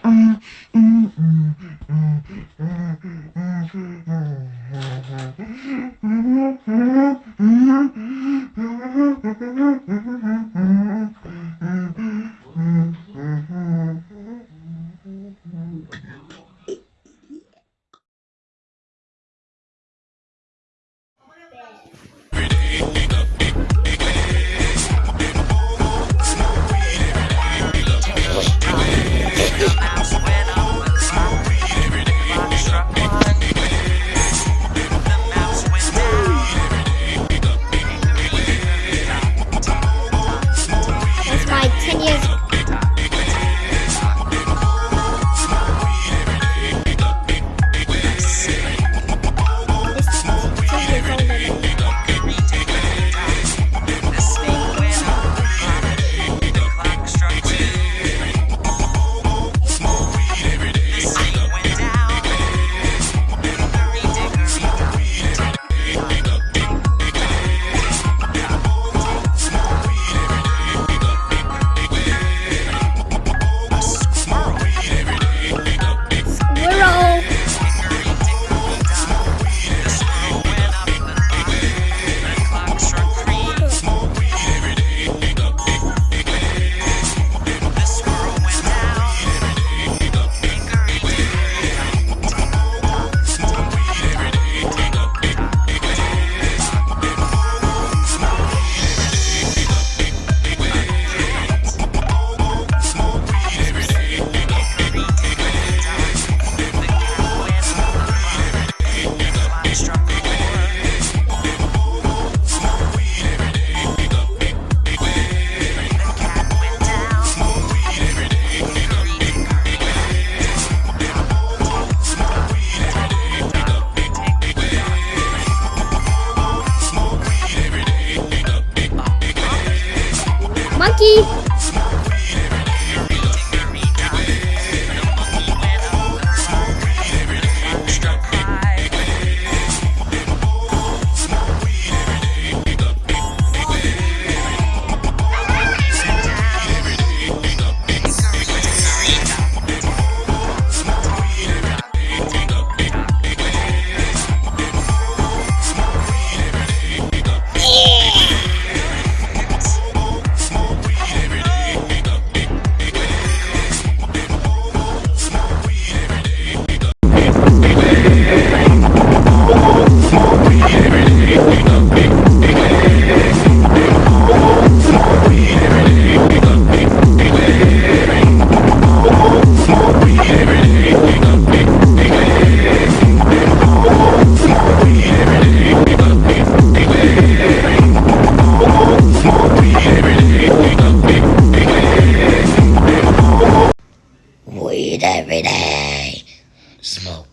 嗯嗯嗯嗯嗯嗯嗯嗯嗯。Monkey!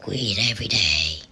weed every day.